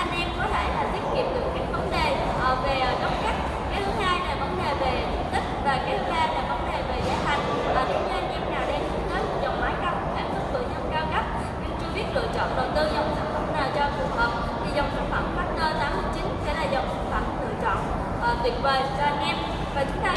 anh em có thể là tiết kiệm được các vấn đề ờ, về ờ, góc cắt cái thứ hai là vấn đề về diện tích và cái thứ ba là vấn đề về giá thành. Và cũng như anh em nào đang hướng tới một dòng máy cao sản xuất cự nhân cao cấp nhưng chưa biết lựa chọn đầu tư dòng sản phẩm nào cho phù hợp thì dòng sản phẩm Factor 89 sẽ là dòng sản phẩm lựa chọn uh, tuyệt vời cho anh em. Và chúng ta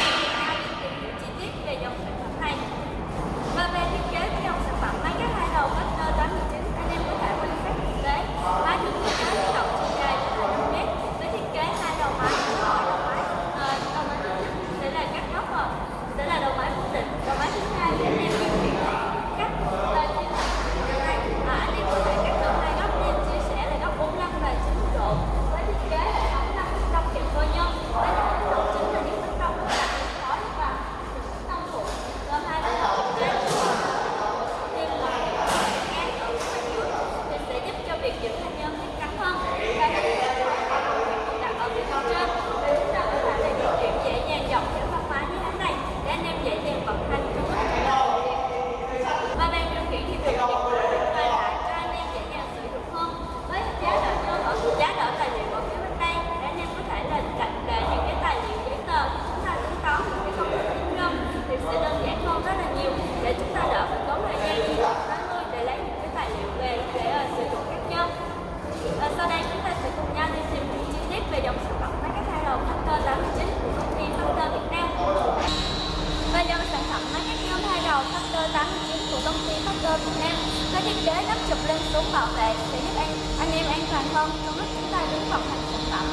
cơm em Việt Nam. Có thiết kế nắp chụp lên xuống bảo vệ sẽ giúp anh anh em an toàn hơn trong lúc chúng ta đứng vận hành sản phẩm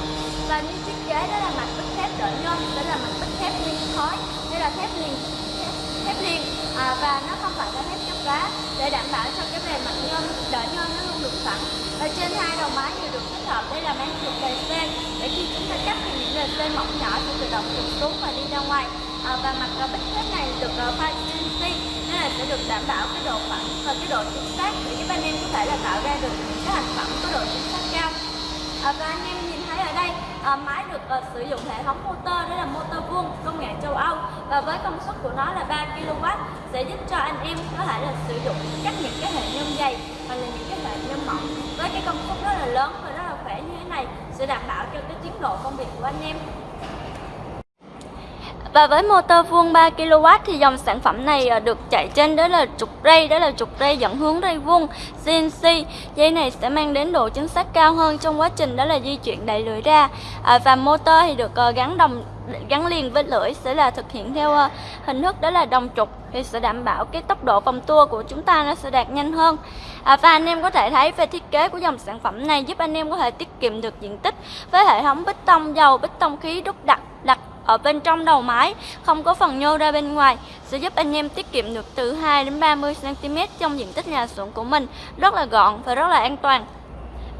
và như thiết kế đó là mặt bích thép đỡ nhôm đó là mặt bích thép nguyên khói đây là thép liền thép, thép liền. À, và nó không phải là thép chấp vá để đảm bảo cho cái bề mặt nhôm đỡ nhôm nó luôn được sẵn và trên hai đầu máy đều được tích hợp đây là mang trục đề sen để khi chúng ta cắt thì những lề sen mỏng nhỏ sẽ tự động trục xuống và đi ra ngoài. À, và mặt bích thép này được à, pha uh, sẽ được đảm bảo cái độ phẳng và ờ, cái độ chính xác để giúp anh em có thể là tạo ra được những cái thành phẩm có độ chính xác cao. À, và anh em nhìn thấy ở đây à, máy được à, sử dụng hệ thống motor đó là motor vuông công nghệ châu Âu. Và với công suất của nó là 3 kW sẽ giúp cho anh em có thể là sử dụng các những cái hệ nhôm dày hoặc là những cái hệ nhôm mỏng. Với cái công suất rất là lớn và rất là khỏe như thế này sẽ đảm bảo cho cái tiến độ công việc của anh em và với motor vuông 3 kW thì dòng sản phẩm này ờ, được chạy trên đó là trục ray, đó là trục ray dẫn hướng ray vuông CNC. Dây này sẽ mang đến độ chính xác cao hơn trong quá trình đó là di chuyển đẩy lưỡi ra. À, và motor thì được ờ, gắn đồng gắn liền với lưỡi sẽ là thực hiện theo ờ, hình thức đó là đồng trục thì sẽ đảm bảo cái tốc độ vòng tua của chúng ta nó sẽ đạt nhanh hơn. À, và anh em có thể thấy về thiết kế của dòng sản phẩm này giúp anh em có thể tiết kiệm được diện tích với hệ thống bích tông dầu, bích tông khí đúc đặc đặt ở bên trong đầu máy, không có phần nhô ra bên ngoài, sẽ giúp anh em tiết kiệm được từ 2 đến 30 cm trong diện tích nhà xưởng của mình. Rất là gọn và rất là an toàn.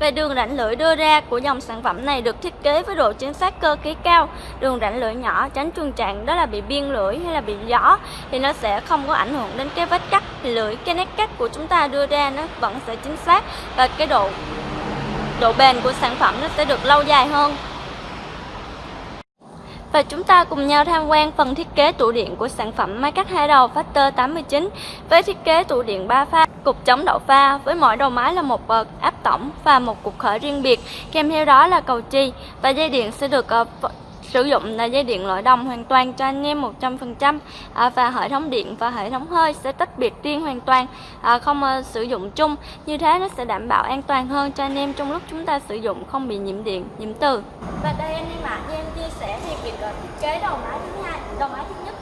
Về đường rãnh lưỡi đưa ra của dòng sản phẩm này được thiết kế với độ chính xác cơ khí cao. Đường rãnh lưỡi nhỏ tránh trường trạng đó là bị biên lưỡi hay là bị gió, thì nó sẽ không có ảnh hưởng đến cái vết cắt, lưỡi, cái nét cắt của chúng ta đưa ra, nó vẫn sẽ chính xác và cái độ độ bền của sản phẩm nó sẽ được lâu dài hơn và chúng ta cùng nhau tham quan phần thiết kế tủ điện của sản phẩm máy cắt hai đầu Factor 89 với thiết kế tủ điện 3 pha, cục chống đậu pha với mỗi đầu máy là một bậc áp tổng và một cục khởi riêng biệt, kèm theo đó là cầu chi và dây điện sẽ được ờ, sử dụng là dây điện loại đồng hoàn toàn cho anh em 100% à, và hệ thống điện và hệ thống hơi sẽ tách biệt riêng hoàn toàn à, không à, sử dụng chung. Như thế nó sẽ đảm bảo an toàn hơn cho anh em trong lúc chúng ta sử dụng không bị nhiễm điện nhiễm từ. Và đây anh em ạ như em chia sẻ thì việc à, thiết kế đầu máy thứ hai đầu máy thứ nhất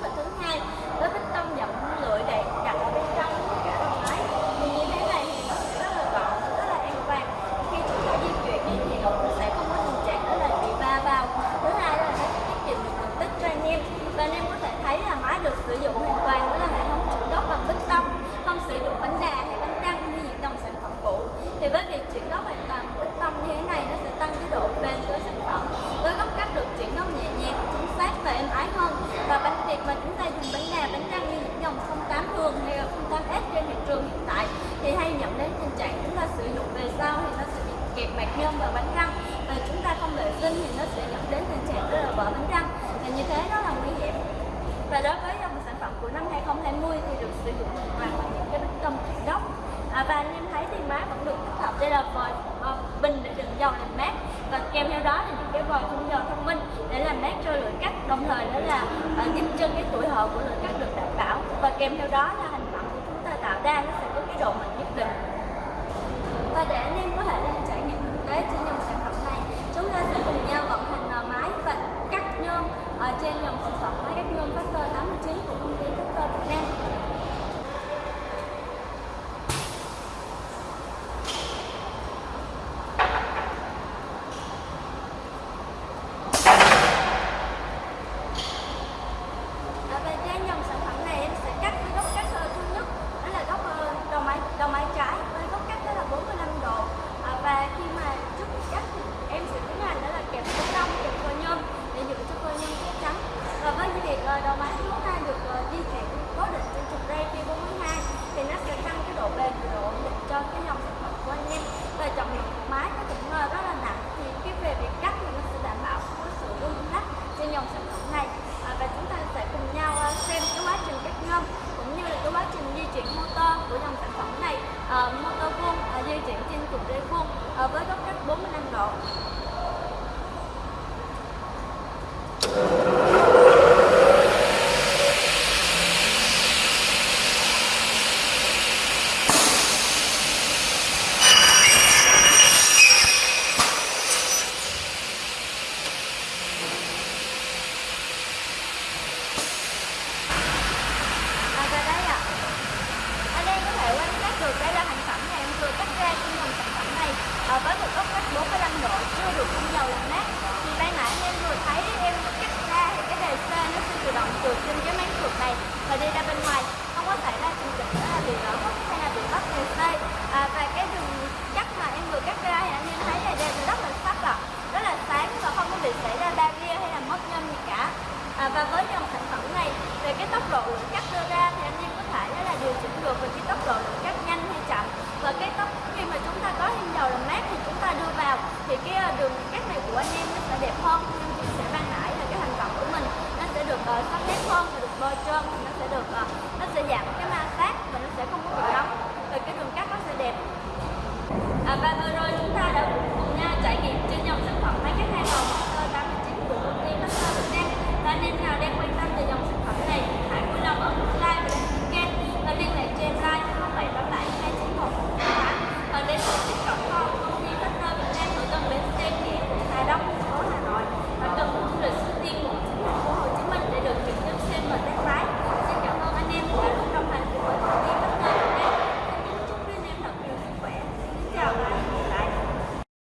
đồng thời nữa là à, giúp cho cái tuổi thọ của lượng cắt được đảm bảo. Và kèm theo đó là thành phẩm của chúng ta tạo ra nó sẽ có cái độ mịn nhất định. Và để anh em có thể lên trải nghiệm thực tế trên dòng sản phẩm này chúng ta sẽ cùng nhau vận hành máy và cắt nhôm ở trên dòng sản phẩm máy cắt nhôm Factor 89 của công ty uh, motor vuông uh, ờ, di chuyển trên trục rê vuông uh, ờ, với góc cách 45 độ. đường cắt này của anh em nó sẽ đẹp hơn. Nên chị sẽ mang lại là cái thành phẩm của mình nó sẽ được uh, sắp xếp hơn và được bôi trơn nó sẽ được uh, nó sẽ giảm cái ma sát và nó sẽ không có bị nóng. Rồi cái đường cắt nó sẽ đẹp. À, và